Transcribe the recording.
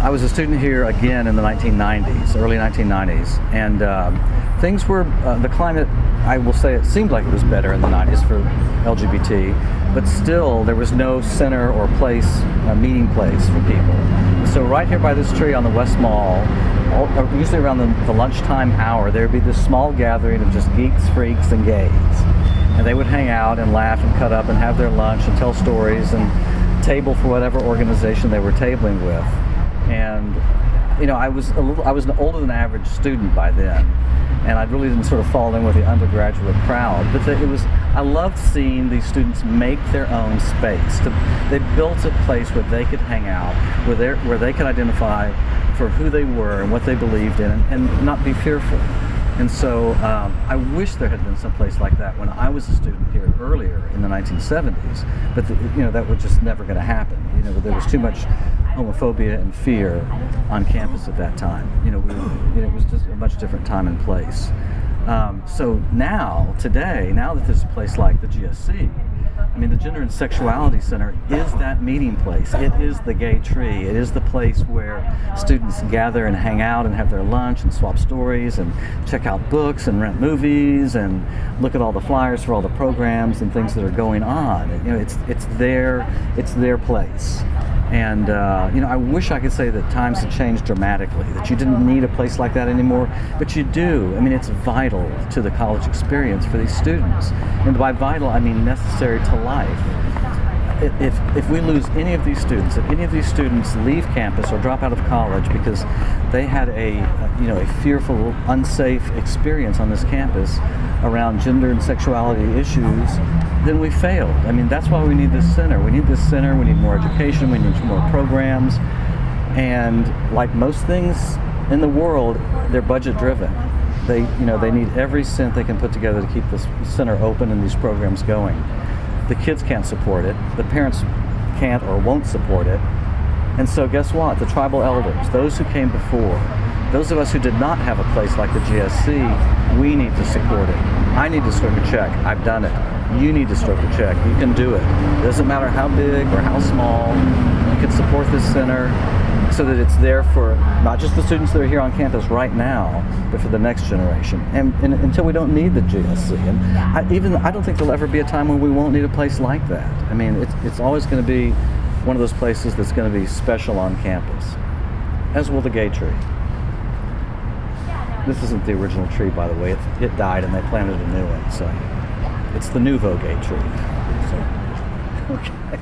I was a student here again in the 1990s, early 1990s, and um, things were, uh, the climate, I will say it seemed like it was better in the 90s for LGBT, but still there was no center or place, a meeting place for people. So right here by this tree on the West Mall, all, uh, usually around the, the lunchtime hour, there would be this small gathering of just geeks, freaks, and gays. And they would hang out and laugh and cut up and have their lunch and tell stories and table for whatever organization they were tabling with. And you know, I was a little, I was an older than average student by then, and I really didn't sort of fall in with the undergraduate crowd. But it was, I loved seeing these students make their own space. To, they built a place where they could hang out, where they where they could identify for who they were and what they believed in, and, and not be fearful. And so um, I wish there had been some place like that when I was a student here earlier in the 1970s, but the, you know that was just never going to happen. You know there was too much homophobia and fear on campus at that time. You know, we, know it was just a much different time and place. Um, so now, today, now that there's a place like the GSC, I mean, the Gender and Sexuality Center is that meeting place. It is the gay tree. It is the place where students gather and hang out and have their lunch and swap stories and check out books and rent movies and look at all the flyers for all the programs and things that are going on. You know, it's it's their it's their place. And uh, you know, I wish I could say that times have changed dramatically, that you didn't need a place like that anymore, but you do. I mean, it's vital to the college experience for these students. And by vital, I mean necessary to life. If, if we lose any of these students, if any of these students leave campus or drop out of college because they had a, you know, a fearful, unsafe experience on this campus around gender and sexuality issues, then we failed. I mean, that's why we need this center. We need this center, we need more education, we need more programs, and like most things in the world, they're budget driven. They, you know, they need every cent they can put together to keep this center open and these programs going. The kids can't support it, the parents can't or won't support it, and so guess what? The tribal elders, those who came before, those of us who did not have a place like the GSC, we need to support it. I need to stroke a check. I've done it. You need to stroke a check. You can do it. It doesn't matter how big or how small. Can support this center so that it's there for not just the students that are here on campus right now, but for the next generation. And, and until we don't need the GSC. And I, even I don't think there'll ever be a time when we won't need a place like that. I mean, it's, it's always going to be one of those places that's going to be special on campus, as will the gay tree. This isn't the original tree, by the way. It, it died and they planted a new one, so it's the nouveau gay tree. So, okay.